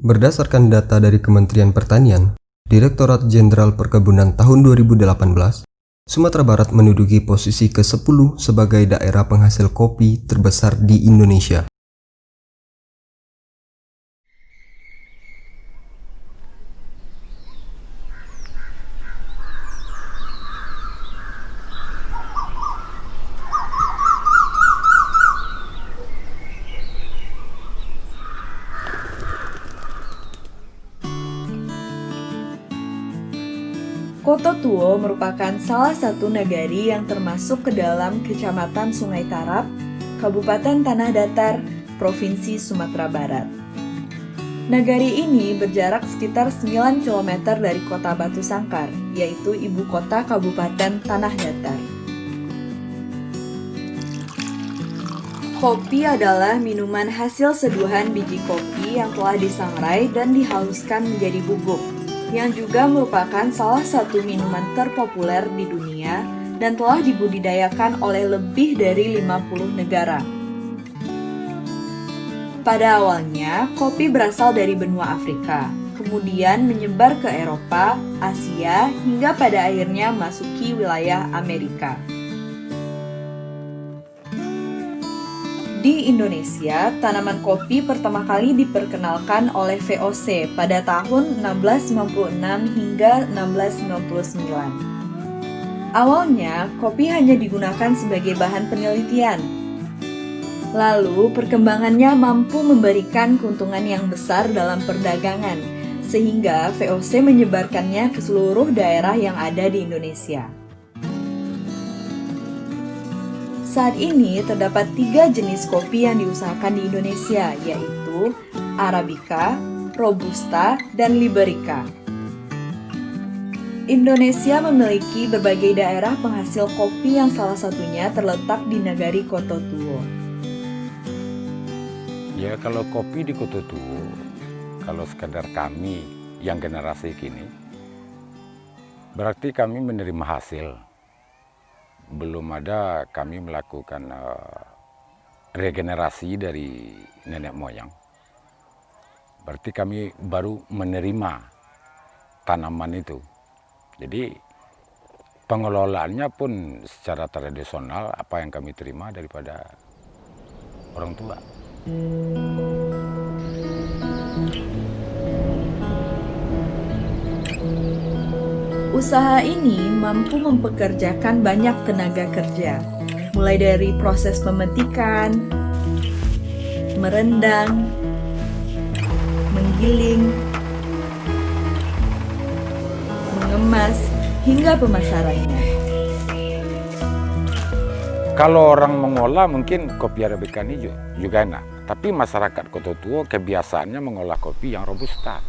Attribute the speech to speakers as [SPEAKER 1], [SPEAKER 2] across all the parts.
[SPEAKER 1] Berdasarkan data dari Kementerian Pertanian, Direktorat Jenderal Perkebunan tahun 2018, Sumatera Barat menduduki posisi ke-10 sebagai daerah penghasil kopi terbesar di Indonesia.
[SPEAKER 2] Kota Tuo merupakan salah satu nagari yang termasuk ke dalam Kecamatan Sungai Tarap, Kabupaten Tanah Datar, Provinsi Sumatera Barat. Nagari ini berjarak sekitar 9 km dari kota Batu Sangkar, yaitu ibu kota Kabupaten Tanah Datar. Kopi adalah minuman hasil seduhan biji kopi yang telah disangrai dan dihaluskan menjadi bubuk yang juga merupakan salah satu minuman terpopuler di dunia dan telah dibudidayakan oleh lebih dari 50 negara. Pada awalnya, kopi berasal dari benua Afrika, kemudian menyebar ke Eropa, Asia, hingga pada akhirnya masuki wilayah Amerika. Di Indonesia, tanaman kopi pertama kali diperkenalkan oleh VOC pada tahun 1696 hingga 1699. Awalnya, kopi hanya digunakan sebagai bahan penelitian. Lalu, perkembangannya mampu memberikan keuntungan yang besar dalam perdagangan, sehingga VOC menyebarkannya ke seluruh daerah yang ada di Indonesia. Saat ini terdapat tiga jenis kopi yang diusahakan di Indonesia, yaitu Arabica, Robusta, dan Liberica. Indonesia memiliki berbagai daerah penghasil kopi yang salah satunya terletak di Nagari Koto Tuo.
[SPEAKER 3] Ya kalau kopi di Koto Tuo, kalau sekadar kami yang generasi kini, berarti kami menerima hasil belum ada kami melakukan uh, regenerasi dari nenek moyang. Berarti kami baru menerima tanaman itu. Jadi pengelolaannya pun secara tradisional apa yang kami terima daripada orang tua.
[SPEAKER 2] Usaha ini mampu mempekerjakan banyak tenaga kerja, mulai dari proses pemetikan, merendang, menggiling, mengemas, hingga pemasarannya.
[SPEAKER 3] Kalau orang mengolah mungkin kopi Arabica ini juga enak. Tapi masyarakat Kota Tua kebiasaannya mengolah kopi yang robusta.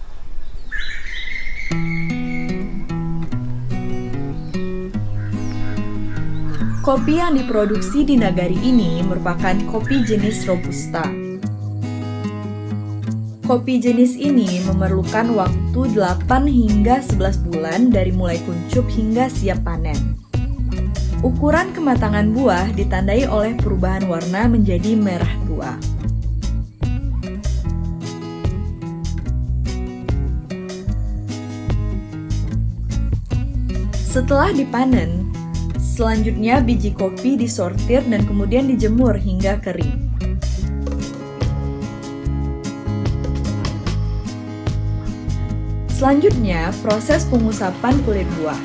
[SPEAKER 2] Kopi yang diproduksi di nagari ini merupakan kopi jenis Robusta. Kopi jenis ini memerlukan waktu 8 hingga 11 bulan dari mulai kuncup hingga siap panen. Ukuran kematangan buah ditandai oleh perubahan warna menjadi merah tua. Setelah dipanen, Selanjutnya biji kopi disortir dan kemudian dijemur hingga kering. Selanjutnya, proses pengusapan kulit buah.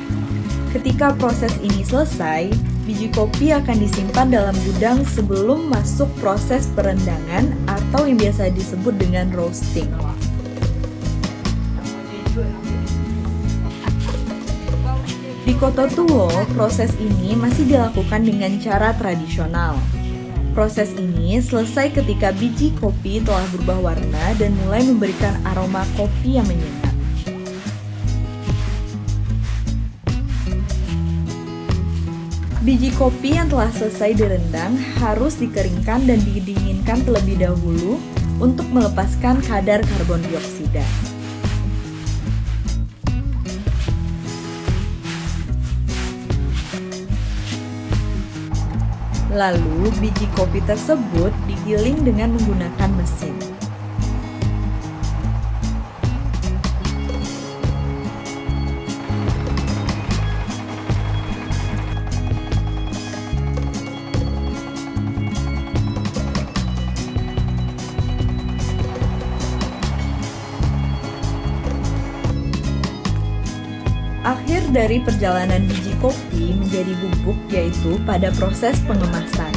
[SPEAKER 2] Ketika proses ini selesai, biji kopi akan disimpan dalam gudang sebelum masuk proses perendangan atau yang biasa disebut dengan roasting. Di Kota Tuo, proses ini masih dilakukan dengan cara tradisional. Proses ini selesai ketika biji kopi telah berubah warna dan mulai memberikan aroma kopi yang menyengat. Biji kopi yang telah selesai direndang harus dikeringkan dan didinginkan terlebih dahulu untuk melepaskan kadar karbon dioksida. Lalu, biji kopi tersebut digiling dengan menggunakan mesin. Akhir dari perjalanan biji kopi menjadi bubuk yaitu pada proses pengemasan.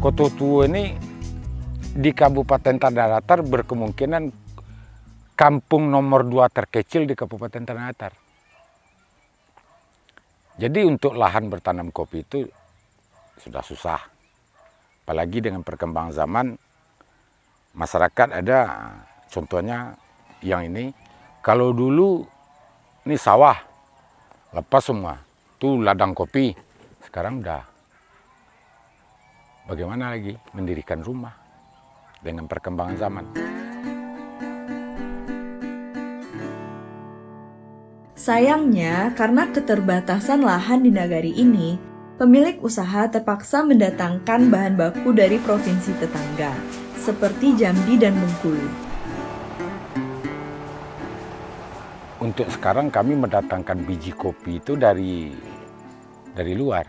[SPEAKER 3] Kototuo ini di Kabupaten Tanah Datar berkemungkinan kampung nomor dua terkecil di Kabupaten Tanah Datar. Jadi untuk lahan bertanam kopi itu sudah susah. Apalagi dengan perkembangan zaman, masyarakat ada contohnya yang ini. Kalau dulu ini sawah, lepas semua. Itu ladang kopi. Sekarang udah bagaimana lagi mendirikan rumah dengan perkembangan zaman.
[SPEAKER 2] Sayangnya, karena keterbatasan lahan di nagari ini, pemilik usaha terpaksa mendatangkan bahan baku dari provinsi tetangga, seperti Jambi dan Bengkulu.
[SPEAKER 3] Untuk sekarang kami mendatangkan biji kopi itu dari dari luar.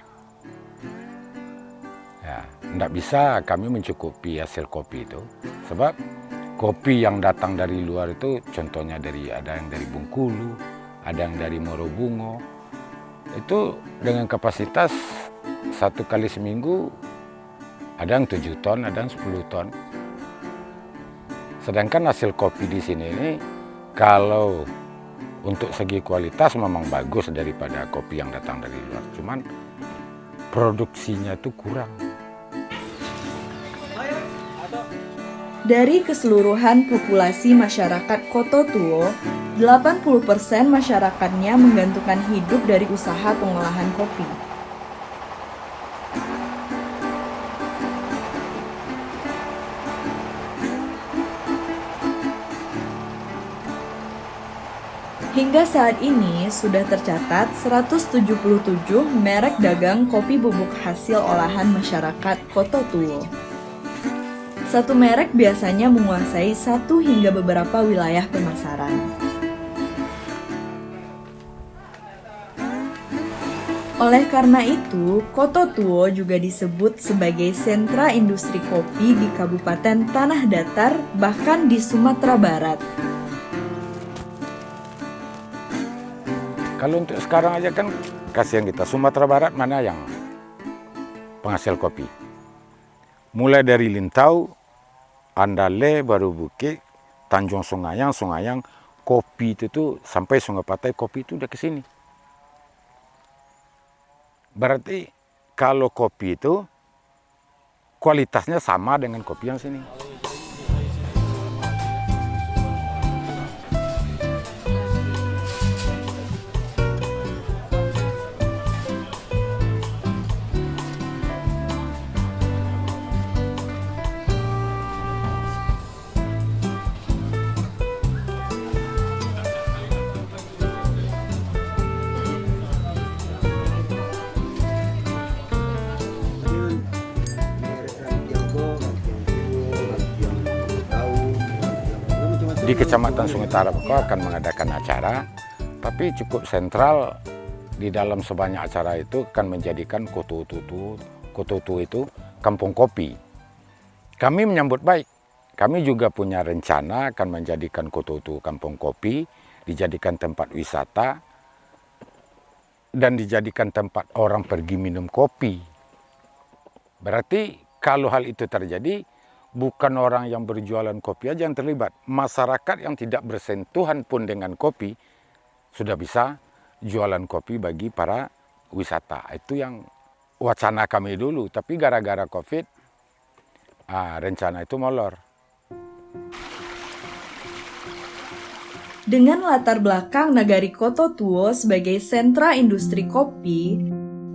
[SPEAKER 3] Ya, tidak bisa kami mencukupi hasil kopi itu, sebab kopi yang datang dari luar itu contohnya dari ada yang dari Bengkulu, ada yang dari Morobungo. Itu dengan kapasitas satu kali seminggu ada yang tujuh ton, ada yang sepuluh ton. Sedangkan hasil kopi di sini ini kalau untuk segi kualitas memang bagus daripada kopi yang datang dari luar. Cuman produksinya itu kurang.
[SPEAKER 2] Dari keseluruhan populasi masyarakat Koto Tuo, 80% masyarakatnya menggantungkan hidup dari usaha pengolahan kopi. Hingga saat ini sudah tercatat 177 merek dagang kopi bubuk hasil olahan masyarakat Koto Tuo. Satu merek biasanya menguasai satu hingga beberapa wilayah pemasaran. Oleh karena itu, Koto Tuo juga disebut sebagai sentra industri kopi di Kabupaten Tanah Datar, bahkan di Sumatera Barat.
[SPEAKER 3] Kalau untuk sekarang aja kan kasihan kita. Sumatera Barat mana yang penghasil kopi? Mulai dari Lintau, Andale, Baru Bukit, Tanjung Sungayang, Sungayang, kopi itu tuh sampai Sungai Patai kopi itu udah ke sini. Berarti kalau kopi itu kualitasnya sama dengan kopi yang sini. Di Kecamatan Sungai Tarap akan mengadakan acara, tapi cukup sentral di dalam sebanyak acara itu akan menjadikan Kotutu, Kotutu itu kampung kopi. Kami menyambut baik. Kami juga punya rencana akan menjadikan Kotutu kampung kopi, dijadikan tempat wisata, dan dijadikan tempat orang pergi minum kopi. Berarti kalau hal itu terjadi, bukan orang yang berjualan kopi aja yang terlibat. Masyarakat yang tidak bersentuhan pun dengan kopi sudah bisa jualan kopi bagi para wisata. Itu yang wacana kami dulu. Tapi gara-gara COVID, ah, rencana itu molor.
[SPEAKER 2] Dengan latar belakang Nagari Koto Tuo sebagai sentra industri kopi,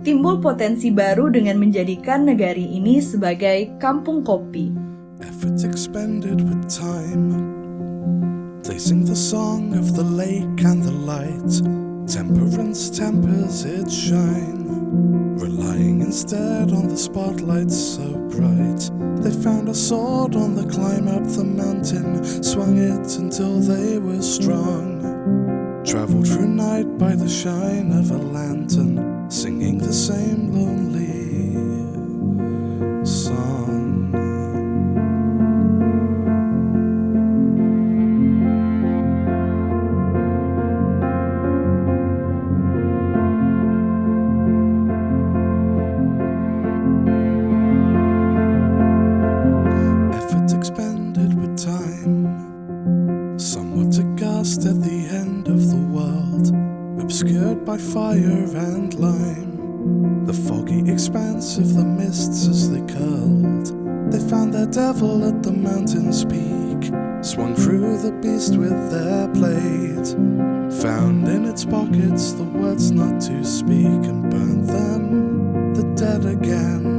[SPEAKER 2] timbul potensi baru dengan menjadikan negari ini sebagai kampung kopi.
[SPEAKER 4] Efforts expended with time. They sing the song of the lake and the light. Temperance tempers its shine. Relying instead on the spotlight so bright. They found a sword on the climb up the mountain. Swung it until they were strong. Traveled through night by the shine of a lantern. Singing the same lonely fire and lime. The foggy expanse of the mists as they curled. They found their devil at the mountain's peak, swung through the beast with their blade. Found in its pockets the words not to speak and burned them, the dead again.